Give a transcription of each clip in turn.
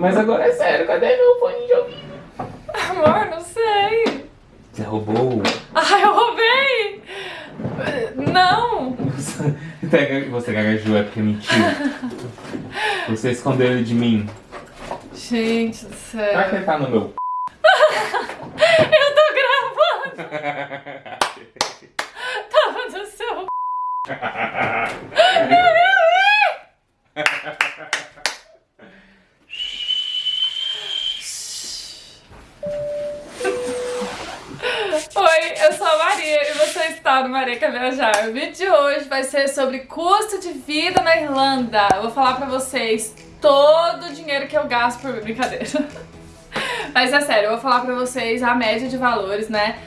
Mas agora é sério, cadê meu fone de ouvido? Amor, não sei. Você roubou? Ai, eu roubei! Não! Você, você gaguejou, é porque mentiu. Você escondeu ele de mim. Gente do céu. Será que ele tá no meu Eu tô gravando! Tava no seu Quer Viajar. O vídeo de hoje vai ser sobre custo de vida na Irlanda. Eu vou falar pra vocês todo o dinheiro que eu gasto por brincadeira. Mas é sério, eu vou falar pra vocês a média de valores, né?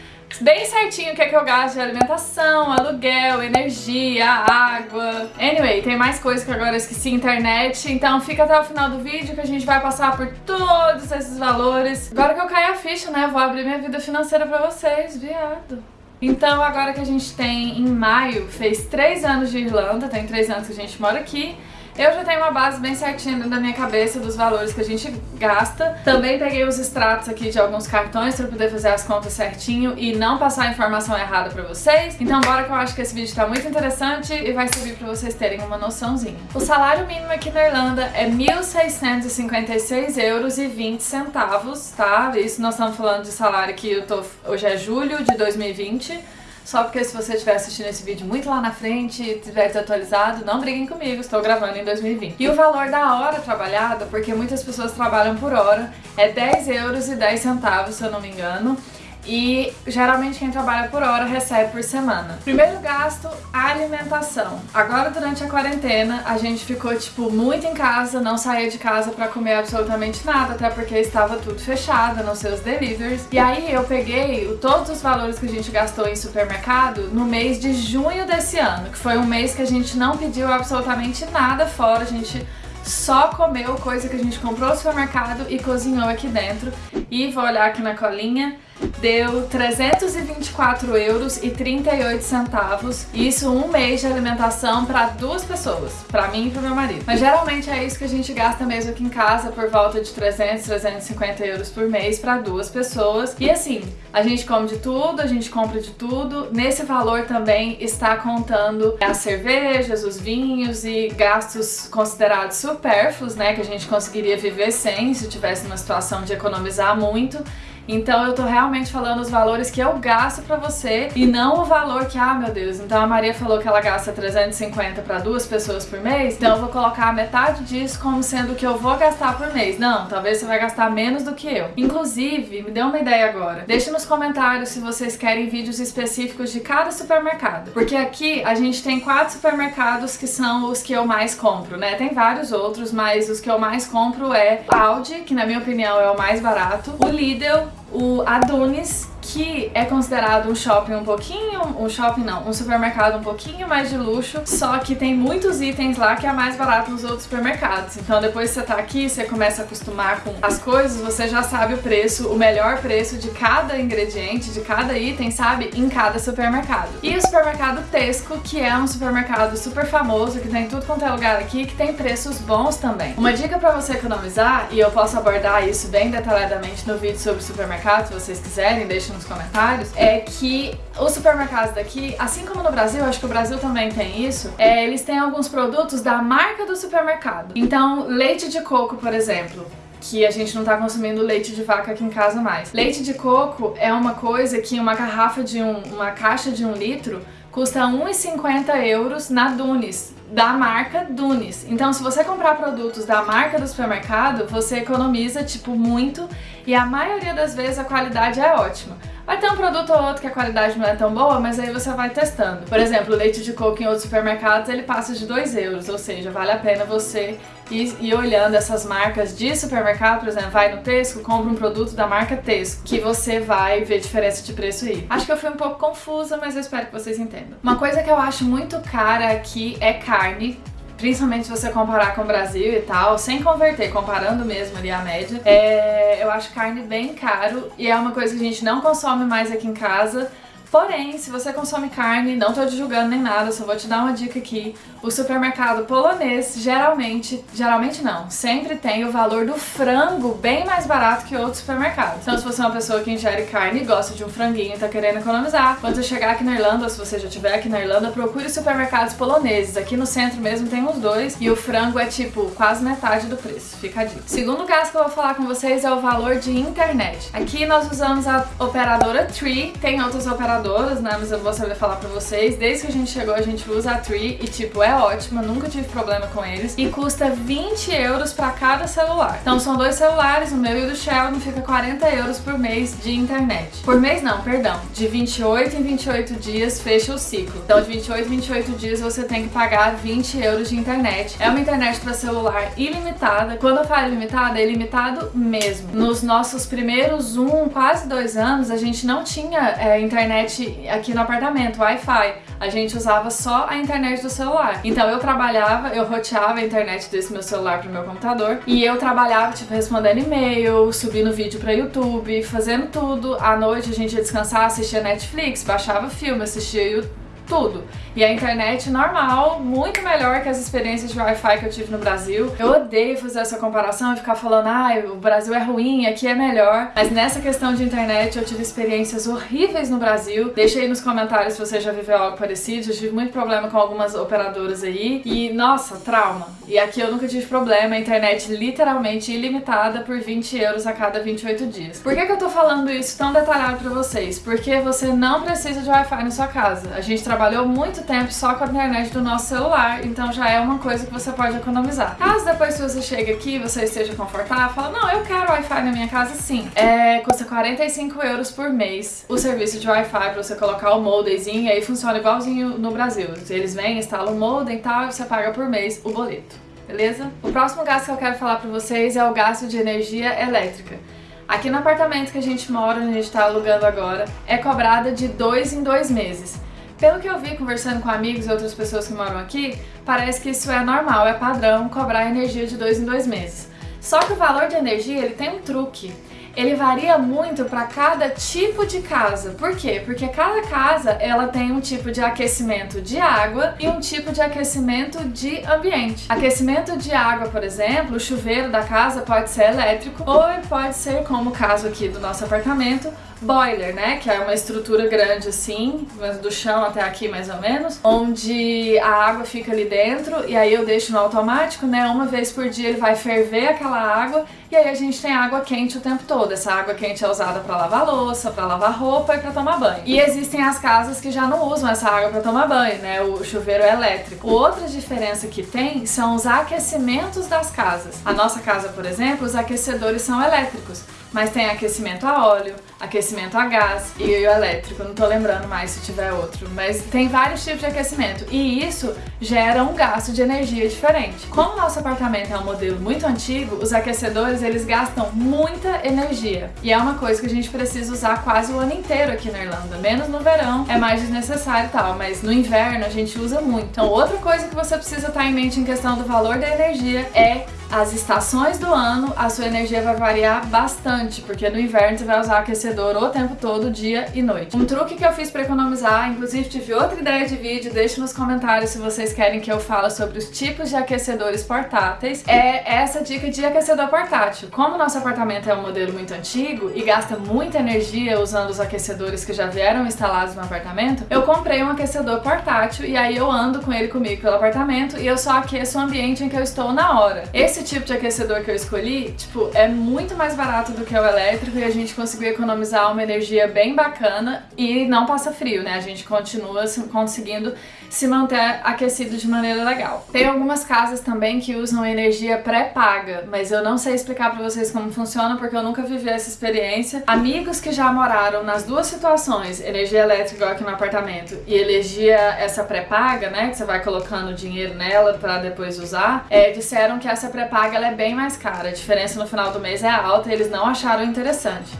bem certinho o que é que eu gasto de alimentação, aluguel, energia, água. Anyway, tem mais coisas que agora eu esqueci, internet. Então fica até o final do vídeo que a gente vai passar por todos esses valores. Agora que eu caí a ficha, né, vou abrir minha vida financeira pra vocês, viado. Então agora que a gente tem em maio, fez três anos de Irlanda, tem três anos que a gente mora aqui. Eu já tenho uma base bem certinha dentro da minha cabeça dos valores que a gente gasta. Também peguei os extratos aqui de alguns cartões para poder fazer as contas certinho e não passar a informação errada para vocês. Então bora que eu acho que esse vídeo tá muito interessante e vai servir para vocês terem uma noçãozinha. O salário mínimo aqui na Irlanda é 1.656 euros e 20 centavos, tá? Isso nós estamos falando de salário que eu tô... hoje é julho de 2020. Só porque se você estiver assistindo esse vídeo muito lá na frente e tiver desatualizado, não briguem comigo, estou gravando em 2020. E o valor da hora trabalhada, porque muitas pessoas trabalham por hora, é 10 euros e 10 centavos, se eu não me engano e geralmente quem trabalha por hora recebe por semana. Primeiro gasto, alimentação. Agora durante a quarentena a gente ficou tipo muito em casa, não saía de casa pra comer absolutamente nada, até porque estava tudo fechado, a não ser os deliveries. E aí eu peguei todos os valores que a gente gastou em supermercado no mês de junho desse ano, que foi um mês que a gente não pediu absolutamente nada fora, a gente só comeu coisa que a gente comprou no supermercado e cozinhou aqui dentro. E vou olhar aqui na colinha, deu 324 euros e 38 centavos. Isso um mês de alimentação para duas pessoas, para mim e para meu marido. Mas geralmente é isso que a gente gasta mesmo aqui em casa, por volta de 300, 350 euros por mês para duas pessoas. E assim, a gente come de tudo, a gente compra de tudo. Nesse valor também está contando as cervejas, os vinhos e gastos considerados supérfluos, né, que a gente conseguiria viver sem se tivesse uma situação de economizar muito. Então eu tô realmente falando os valores que eu gasto pra você e não o valor que, ah meu Deus, então a Maria falou que ela gasta 350 pra duas pessoas por mês, então eu vou colocar metade disso como sendo o que eu vou gastar por mês. Não, talvez você vai gastar menos do que eu. Inclusive, me deu uma ideia agora. Deixe nos comentários se vocês querem vídeos específicos de cada supermercado. Porque aqui a gente tem quatro supermercados que são os que eu mais compro, né? Tem vários outros, mas os que eu mais compro é Aldi, que na minha opinião é o mais barato, o Lidl, o Adonis que é considerado um shopping um pouquinho, um shopping não, um supermercado um pouquinho mais de luxo, só que tem muitos itens lá que é mais barato nos outros supermercados. Então depois que você tá aqui, você começa a acostumar com as coisas, você já sabe o preço, o melhor preço de cada ingrediente, de cada item, sabe? Em cada supermercado. E o supermercado Tesco, que é um supermercado super famoso, que tem tudo quanto é lugar aqui, que tem preços bons também. Uma dica pra você economizar, e eu posso abordar isso bem detalhadamente no vídeo sobre supermercado, se vocês quiserem, deixa nos comentários, é que os supermercados daqui, assim como no Brasil, acho que o Brasil também tem isso, é, eles têm alguns produtos da marca do supermercado. Então, leite de coco, por exemplo, que a gente não tá consumindo leite de vaca aqui em casa mais. Leite de coco é uma coisa que uma garrafa de um, uma caixa de um litro custa 1,50 euros na Dunes, da marca Dunes. Então se você comprar produtos da marca do supermercado, você economiza tipo muito e a maioria das vezes a qualidade é ótima. Vai ter um produto ou outro que a qualidade não é tão boa, mas aí você vai testando. Por exemplo, o leite de coco em outros supermercados, ele passa de 2 euros, ou seja, vale a pena você ir, ir olhando essas marcas de supermercado, por exemplo, vai no Tesco, compra um produto da marca Tesco, que você vai ver diferença de preço aí. Acho que eu fui um pouco confusa, mas eu espero que vocês entendam. Uma coisa que eu acho muito cara aqui é carne, principalmente se você comparar com o Brasil e tal, sem converter, comparando mesmo ali a média, é, eu acho carne bem caro e é uma coisa que a gente não consome mais aqui em casa, Porém, se você consome carne, não tô te julgando nem nada, só vou te dar uma dica aqui. O supermercado polonês geralmente, geralmente não, sempre tem o valor do frango bem mais barato que outros supermercados. Então se você é uma pessoa que ingere carne e gosta de um franguinho e tá querendo economizar, quando você chegar aqui na Irlanda, ou se você já estiver aqui na Irlanda, procure supermercados poloneses. Aqui no centro mesmo tem uns dois e o frango é tipo quase metade do preço, fica a dica. Segundo caso que eu vou falar com vocês é o valor de internet. Aqui nós usamos a operadora Tree, tem outras operadoras, né, mas eu vou saber falar pra vocês. Desde que a gente chegou a gente usa a Tree e tipo, é ótima, nunca tive problema com eles. E custa 20 euros pra cada celular. Então são dois celulares, o meu e o do Sheldon, fica 40 euros por mês de internet. Por mês não, perdão, de 28 em 28 dias fecha o ciclo. Então de 28 em 28 dias você tem que pagar 20 euros de internet. É uma internet para celular ilimitada. Quando eu falo ilimitada, é ilimitado mesmo. Nos nossos primeiros um, quase dois anos, a gente não tinha é, internet aqui no apartamento, Wi-Fi. A gente usava só a internet do celular. Então eu trabalhava, eu roteava a internet desse meu celular pro meu computador e eu trabalhava, tipo, respondendo e-mail, subindo vídeo pra YouTube, fazendo tudo. À noite a gente ia descansar, assistia Netflix, baixava filme, assistia YouTube tudo. E a internet normal, muito melhor que as experiências de Wi-Fi que eu tive no Brasil. Eu odeio fazer essa comparação e ficar falando, ah, o Brasil é ruim, aqui é melhor. Mas nessa questão de internet eu tive experiências horríveis no Brasil. Deixa aí nos comentários se você já viveu algo parecido. Eu tive muito problema com algumas operadoras aí. E, nossa, trauma. E aqui eu nunca tive problema, a internet literalmente ilimitada por 20 euros a cada 28 dias. Por que, que eu tô falando isso tão detalhado pra vocês? Porque você não precisa de Wi-Fi na sua casa. A gente trabalhou muito tempo só com a internet do nosso celular, então já é uma coisa que você pode economizar. Caso depois que você chega aqui você esteja confortável, fala, não, eu quero Wi-Fi na minha casa sim. É, custa 45 euros por mês o serviço de Wi-Fi pra você colocar o modemzinho e aí funciona igualzinho no Brasil. Eles vêm, instalam o modem e tal, e você paga por mês o boleto. Beleza? O próximo gasto que eu quero falar pra vocês é o gasto de energia elétrica. Aqui no apartamento que a gente mora, onde a gente tá alugando agora, é cobrada de dois em dois meses. Pelo que eu vi conversando com amigos e outras pessoas que moram aqui, parece que isso é normal, é padrão cobrar energia de dois em dois meses. Só que o valor de energia ele tem um truque ele varia muito para cada tipo de casa. Por quê? Porque cada casa ela tem um tipo de aquecimento de água e um tipo de aquecimento de ambiente. Aquecimento de água, por exemplo, o chuveiro da casa pode ser elétrico ou pode ser, como o caso aqui do nosso apartamento, boiler, né? Que é uma estrutura grande assim, do chão até aqui mais ou menos, onde a água fica ali dentro e aí eu deixo no automático, né? Uma vez por dia ele vai ferver aquela água e aí a gente tem água quente o tempo todo. Essa água quente é usada para lavar louça, para lavar roupa e para tomar banho. E existem as casas que já não usam essa água para tomar banho, né? O chuveiro é elétrico. Outra diferença que tem são os aquecimentos das casas. A nossa casa, por exemplo, os aquecedores são elétricos mas tem aquecimento a óleo, aquecimento a gás e o elétrico, não tô lembrando mais se tiver outro, mas tem vários tipos de aquecimento. E isso gera um gasto de energia diferente. Como o nosso apartamento é um modelo muito antigo, os aquecedores eles gastam muita energia. E é uma coisa que a gente precisa usar quase o ano inteiro aqui na Irlanda, menos no verão é mais desnecessário e tal, mas no inverno a gente usa muito. Então outra coisa que você precisa estar em mente em questão do valor da energia é as estações do ano, a sua energia vai variar bastante, porque no inverno você vai usar aquecedor o tempo todo, dia e noite. Um truque que eu fiz para economizar, inclusive tive outra ideia de vídeo, deixe nos comentários se vocês querem que eu fale sobre os tipos de aquecedores portáteis, é essa dica de aquecedor portátil. Como nosso apartamento é um modelo muito antigo e gasta muita energia usando os aquecedores que já vieram instalados no apartamento, eu comprei um aquecedor portátil e aí eu ando com ele comigo pelo apartamento e eu só aqueço o ambiente em que eu estou na hora. Esse tipo de aquecedor que eu escolhi, tipo, é muito mais barato do que o elétrico e a gente conseguiu economizar uma energia bem bacana e não passa frio, né? A gente continua conseguindo se manter aquecido de maneira legal. Tem algumas casas também que usam energia pré-paga, mas eu não sei explicar pra vocês como funciona porque eu nunca vivi essa experiência. Amigos que já moraram nas duas situações, energia elétrica aqui no apartamento e energia essa pré-paga, né, que você vai colocando dinheiro nela pra depois usar, é, disseram que essa pré paga ela é bem mais cara, a diferença no final do mês é alta e eles não acharam interessante.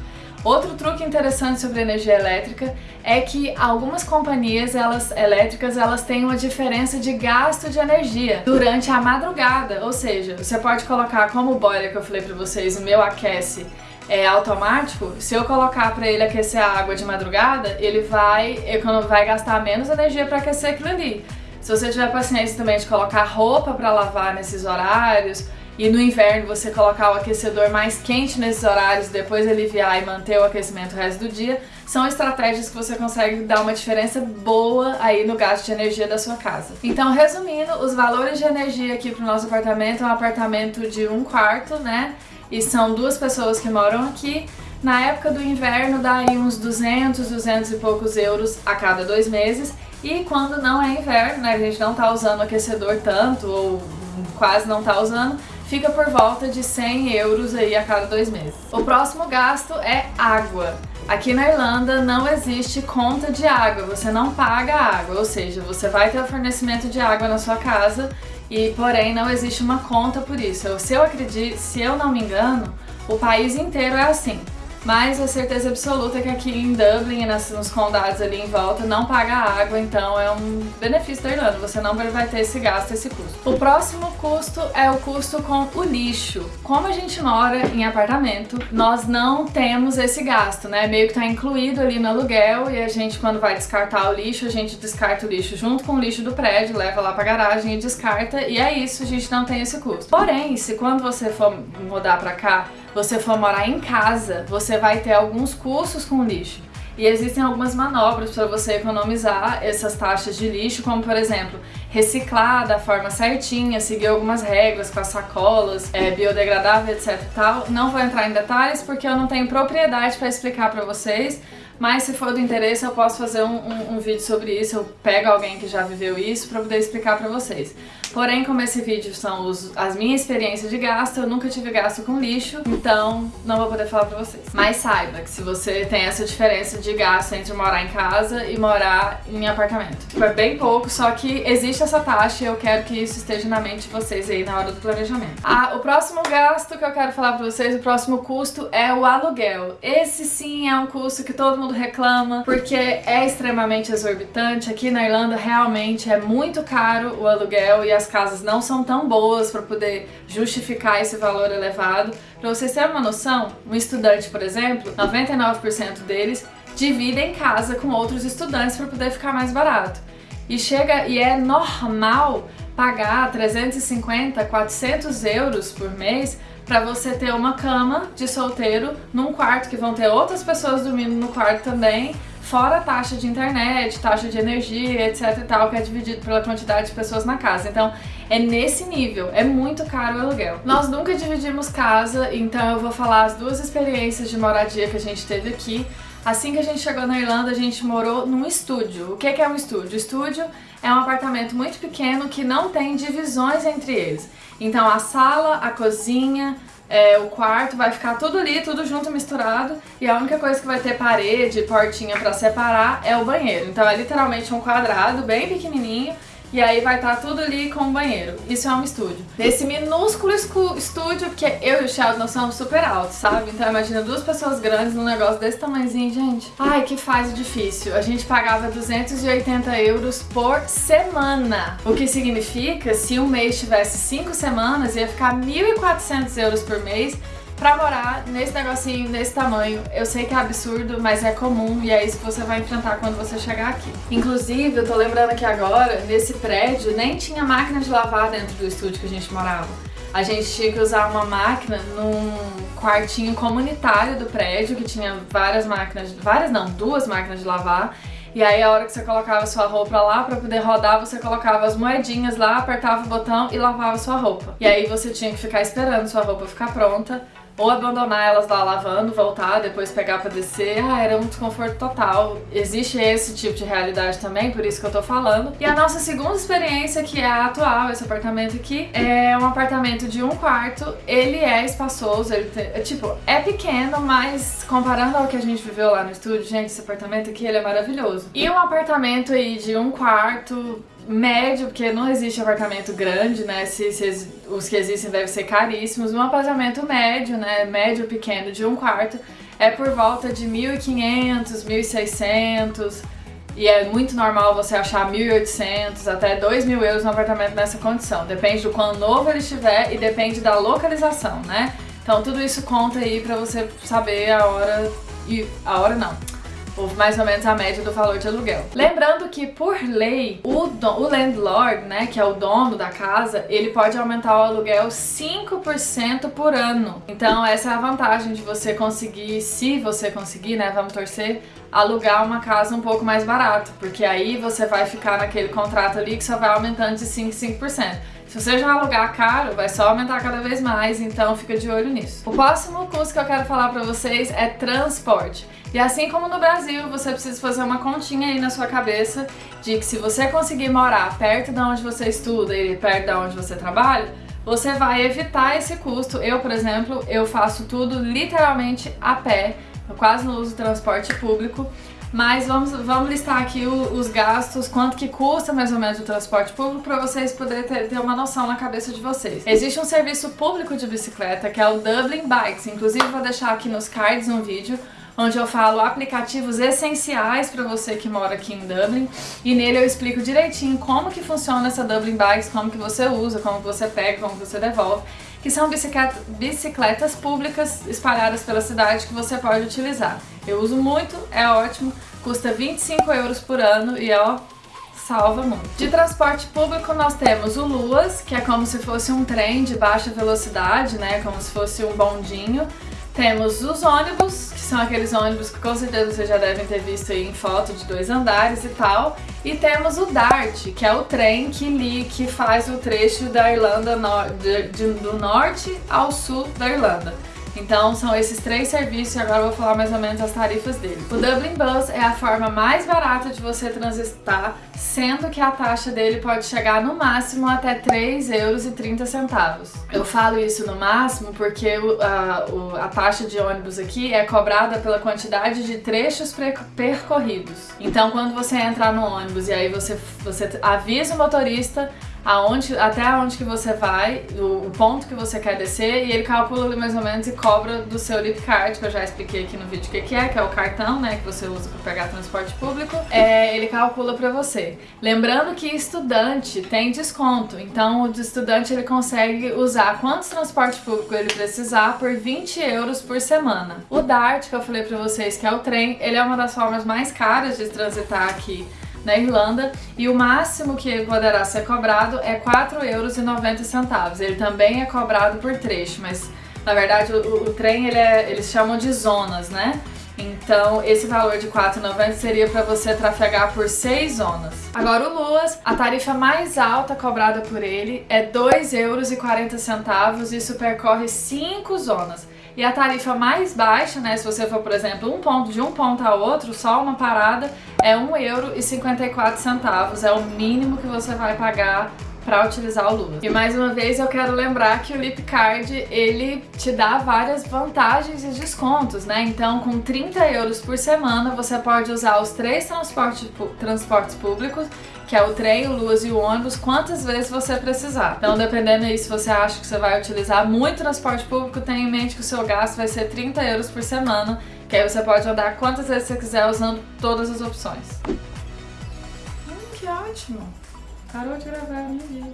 Outro truque interessante sobre energia elétrica é que algumas companhias elas, elétricas elas têm uma diferença de gasto de energia durante a madrugada, ou seja, você pode colocar como o boiler que eu falei pra vocês, o meu aquece é automático, se eu colocar para ele aquecer a água de madrugada, ele vai, vai gastar menos energia para aquecer aquilo ali. Se você tiver paciência também de colocar roupa para lavar nesses horários, e no inverno você colocar o aquecedor mais quente nesses horários, depois aliviar e manter o aquecimento o resto do dia, são estratégias que você consegue dar uma diferença boa aí no gasto de energia da sua casa. Então, resumindo, os valores de energia aqui pro nosso apartamento é um apartamento de um quarto, né? E são duas pessoas que moram aqui. Na época do inverno dá aí uns 200, 200 e poucos euros a cada dois meses. E quando não é inverno, né, a gente não tá usando aquecedor tanto, ou quase não tá usando, fica por volta de 100 euros aí a cada dois meses. O próximo gasto é água. Aqui na Irlanda não existe conta de água, você não paga água, ou seja, você vai ter o fornecimento de água na sua casa e porém não existe uma conta por isso. Se eu acredito, se eu não me engano, o país inteiro é assim mas a certeza absoluta é que aqui em Dublin e nos condados ali em volta não paga água, então é um benefício da Irlanda, você não vai ter esse gasto, esse custo. O próximo custo é o custo com o lixo. Como a gente mora em apartamento, nós não temos esse gasto, né? Meio que tá incluído ali no aluguel e a gente quando vai descartar o lixo, a gente descarta o lixo junto com o lixo do prédio, leva lá pra garagem e descarta e é isso, a gente não tem esse custo. Porém, se quando você for mudar pra cá, você for morar em casa, você vai ter alguns custos com lixo. E existem algumas manobras para você economizar essas taxas de lixo, como por exemplo, reciclar da forma certinha, seguir algumas regras com as sacolas, é, biodegradável, etc tal. Não vou entrar em detalhes porque eu não tenho propriedade para explicar para vocês, mas se for do interesse eu posso fazer um, um, um, vídeo sobre isso, eu pego alguém que já viveu isso para poder explicar para vocês. Porém, como esse vídeo são os, as minhas experiências de gasto, eu nunca tive gasto com lixo, então não vou poder falar pra vocês. Mas saiba que se você tem essa diferença de gasto entre morar em casa e morar em apartamento. É bem pouco, só que existe essa taxa e eu quero que isso esteja na mente de vocês aí na hora do planejamento. Ah, o próximo gasto que eu quero falar pra vocês, o próximo custo é o aluguel. Esse sim é um custo que todo mundo reclama, porque é extremamente exorbitante. Aqui na Irlanda realmente é muito caro o aluguel e as as casas não são tão boas para poder justificar esse valor elevado. Para vocês terem uma noção, um estudante, por exemplo, 99% deles dividem casa com outros estudantes para poder ficar mais barato. E chega e é normal pagar 350, 400 euros por mês para você ter uma cama de solteiro num quarto que vão ter outras pessoas dormindo no quarto também fora a taxa de internet, taxa de energia, etc e tal, que é dividido pela quantidade de pessoas na casa. Então, é nesse nível, é muito caro o aluguel. Nós nunca dividimos casa, então eu vou falar as duas experiências de moradia que a gente teve aqui. Assim que a gente chegou na Irlanda, a gente morou num estúdio. O que é um estúdio? Estúdio é um apartamento muito pequeno que não tem divisões entre eles. Então a sala, a cozinha, é, o quarto, vai ficar tudo ali, tudo junto, misturado, e a única coisa que vai ter parede, portinha pra separar é o banheiro. Então é literalmente um quadrado bem pequenininho, e aí vai estar tá tudo ali com o banheiro. Isso é um estúdio. Nesse minúsculo estúdio, porque eu e o Sheldon somos super altos, sabe? Então imagina duas pessoas grandes num negócio desse tamanhozinho, gente. Ai, que fase difícil. A gente pagava 280 euros por semana. O que significa, se um mês tivesse 5 semanas, ia ficar 1.400 euros por mês pra morar nesse negocinho, nesse tamanho. Eu sei que é absurdo, mas é comum e é isso que você vai enfrentar quando você chegar aqui. Inclusive, eu tô lembrando aqui agora, nesse prédio nem tinha máquina de lavar dentro do estúdio que a gente morava. A gente tinha que usar uma máquina num quartinho comunitário do prédio, que tinha várias máquinas, várias não, duas máquinas de lavar. E aí a hora que você colocava sua roupa lá, pra poder rodar, você colocava as moedinhas lá, apertava o botão e lavava sua roupa. E aí você tinha que ficar esperando sua roupa ficar pronta ou abandonar elas lá lavando, voltar, depois pegar pra descer, ah, era um desconforto total. Existe esse tipo de realidade também, por isso que eu tô falando. E a nossa segunda experiência, que é a atual, esse apartamento aqui, é um apartamento de um quarto, ele é espaçoso, ele tem, é, tipo, é pequeno, mas comparando ao que a gente viveu lá no estúdio, gente, esse apartamento aqui, ele é maravilhoso. E um apartamento aí de um quarto, médio, porque não existe apartamento grande, né? Se, se, os que existem devem ser caríssimos. Um apartamento médio, né? Médio pequeno de um quarto é por volta de 1.500, 1.600 e é muito normal você achar 1.800 até 2.000 euros no apartamento nessa condição. Depende do quão novo ele estiver e depende da localização, né? Então tudo isso conta aí pra você saber a hora e a hora não ou mais ou menos a média do valor de aluguel. Lembrando que, por lei, o, o landlord, né, que é o dono da casa, ele pode aumentar o aluguel 5% por ano. Então essa é a vantagem de você conseguir, se você conseguir, né, vamos torcer, alugar uma casa um pouco mais barato, porque aí você vai ficar naquele contrato ali que só vai aumentando de 5 em 5%. Se você já alugar caro, vai só aumentar cada vez mais, então fica de olho nisso. O próximo custo que eu quero falar pra vocês é transporte. E assim como no Brasil, você precisa fazer uma continha aí na sua cabeça de que se você conseguir morar perto de onde você estuda e perto de onde você trabalha, você vai evitar esse custo. Eu, por exemplo, eu faço tudo literalmente a pé, eu quase não uso transporte público, mas vamos, vamos listar aqui o, os gastos, quanto que custa mais ou menos o transporte público para vocês poderem ter, ter, uma noção na cabeça de vocês. Existe um serviço público de bicicleta que é o Dublin Bikes, inclusive vou deixar aqui nos cards um vídeo onde eu falo aplicativos essenciais para você que mora aqui em Dublin e nele eu explico direitinho como que funciona essa Dublin Bikes, como que você usa, como que você pega, como que você devolve que são bicicleta, bicicletas públicas espalhadas pela cidade que você pode utilizar. Eu uso muito, é ótimo, custa 25 euros por ano e ó, salva muito. De transporte público nós temos o Luas, que é como se fosse um trem de baixa velocidade, né, como se fosse um bondinho. Temos os ônibus, que são aqueles ônibus que com certeza vocês já devem ter visto aí em foto de dois andares e tal. E temos o DART, que é o trem que, li, que faz o trecho da Irlanda no, de, de, do norte ao sul da Irlanda. Então são esses três serviços e agora eu vou falar mais ou menos as tarifas dele. O Dublin Bus é a forma mais barata de você transitar, sendo que a taxa dele pode chegar no máximo até 3,30 euros. Eu falo isso no máximo porque a, a taxa de ônibus aqui é cobrada pela quantidade de trechos percorridos. Então quando você entrar no ônibus e aí você, você avisa o motorista aonde, até onde que você vai, o, o, ponto que você quer descer, e ele calcula ali mais ou menos e cobra do seu lip card, que eu já expliquei aqui no vídeo o que, que é, que é o cartão, né, que você usa para pegar transporte público, é, ele calcula para você. Lembrando que estudante tem desconto, então o estudante ele consegue usar quantos transporte público ele precisar por 20 euros por semana. O DART, que eu falei para vocês que é o trem, ele é uma das formas mais caras de transitar aqui na Irlanda e o máximo que poderá ser cobrado é 4,90 euros. Ele também é cobrado por trecho, mas na verdade o, o trem ele é, eles chamam de zonas, né? Então, esse valor de 4,90 seria para você trafegar por 6 zonas. Agora, o Luas, a tarifa mais alta cobrada por ele é 2,40 euros e isso percorre 5 zonas. E a tarifa mais baixa, né, se você for, por exemplo, um ponto de um ponto a outro, só uma parada, é 1,54€. É o mínimo que você vai pagar para utilizar o Lua. E mais uma vez eu quero lembrar que o Lipcard ele te dá várias vantagens e descontos, né? Então com 30 euros por semana você pode usar os três transportes, transportes públicos que é o trem, o Luas e o ônibus, quantas vezes você precisar. Então, dependendo aí se você acha que você vai utilizar muito transporte público, tenha em mente que o seu gasto vai ser 30 euros por semana, que aí você pode andar quantas vezes você quiser usando todas as opções. Hum, que ótimo! Parou de gravar a minha vida.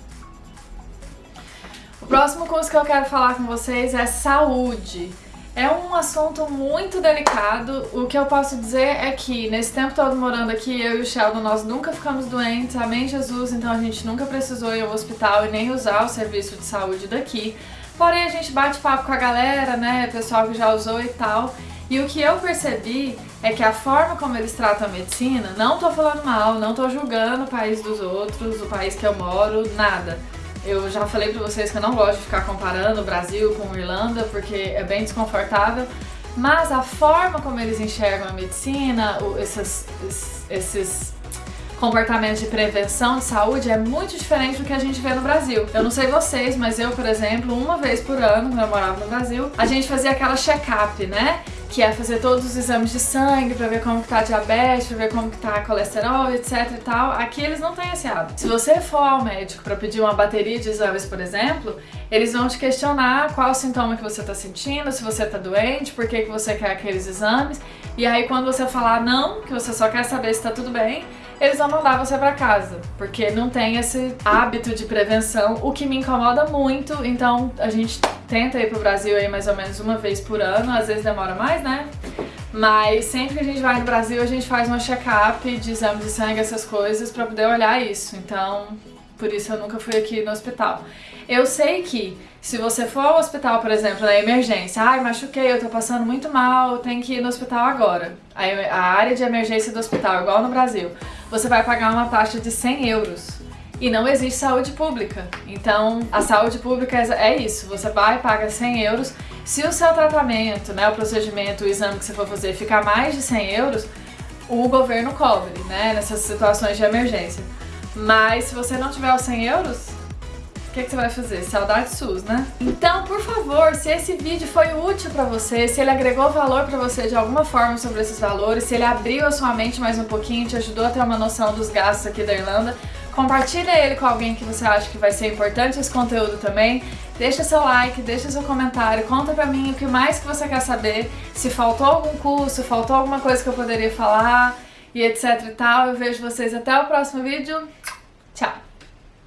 O próximo curso que eu quero falar com vocês é saúde. É um assunto muito delicado. O que eu posso dizer é que nesse tempo todo morando aqui, eu e o Sheldon, nós nunca ficamos doentes, amém Jesus, então a gente nunca precisou ir ao hospital e nem usar o serviço de saúde daqui. Porém, a gente bate papo com a galera, né, pessoal que já usou e tal. E o que eu percebi é que a forma como eles tratam a medicina, não tô falando mal, não tô julgando o país dos outros, o país que eu moro, nada. Eu já falei pra vocês que eu não gosto de ficar comparando o Brasil com a Irlanda, porque é bem desconfortável. Mas a forma como eles enxergam a medicina, esses, esses comportamentos de prevenção de saúde é muito diferente do que a gente vê no Brasil. Eu não sei vocês, mas eu, por exemplo, uma vez por ano, quando eu morava no Brasil, a gente fazia aquela check-up, né? Que é fazer todos os exames de sangue pra ver como que tá a diabetes, pra ver como que tá colesterol, etc e tal. Aqui eles não têm esse hábito. Se você for ao médico pra pedir uma bateria de exames, por exemplo, eles vão te questionar qual sintoma que você tá sentindo, se você tá doente, por que, que você quer aqueles exames. E aí quando você falar não, que você só quer saber se tá tudo bem, eles vão mandar você pra casa, porque não tem esse hábito de prevenção, o que me incomoda muito, então a gente tenta ir pro Brasil aí mais ou menos uma vez por ano, às vezes demora mais, né? Mas sempre que a gente vai no Brasil, a gente faz uma check-up de exame de sangue, essas coisas, pra poder olhar isso. Então, por isso eu nunca fui aqui no hospital. Eu sei que se você for ao hospital, por exemplo, na emergência, ai, machuquei, eu tô passando muito mal, tem que ir no hospital agora. A área de emergência do hospital, igual no Brasil, você vai pagar uma taxa de 100 euros. E não existe saúde pública. Então, a saúde pública é isso. Você vai e paga 100 euros. Se o seu tratamento, né, o procedimento, o exame que você for fazer ficar mais de 100 euros, o governo cobre, né, nessas situações de emergência. Mas se você não tiver os 100 euros, o que, que, você vai fazer? Saudade SUS, né? Então, por favor, se esse vídeo foi útil pra você, se ele agregou valor pra você de alguma forma sobre esses valores, se ele abriu a sua mente mais um pouquinho, te ajudou a ter uma noção dos gastos aqui da Irlanda, compartilha ele com alguém que você acha que vai ser importante esse conteúdo também. Deixa seu like, deixa seu comentário, conta pra mim o que mais que você quer saber, se faltou algum curso, faltou alguma coisa que eu poderia falar e etc e tal. Eu vejo vocês até o próximo vídeo. Tchau!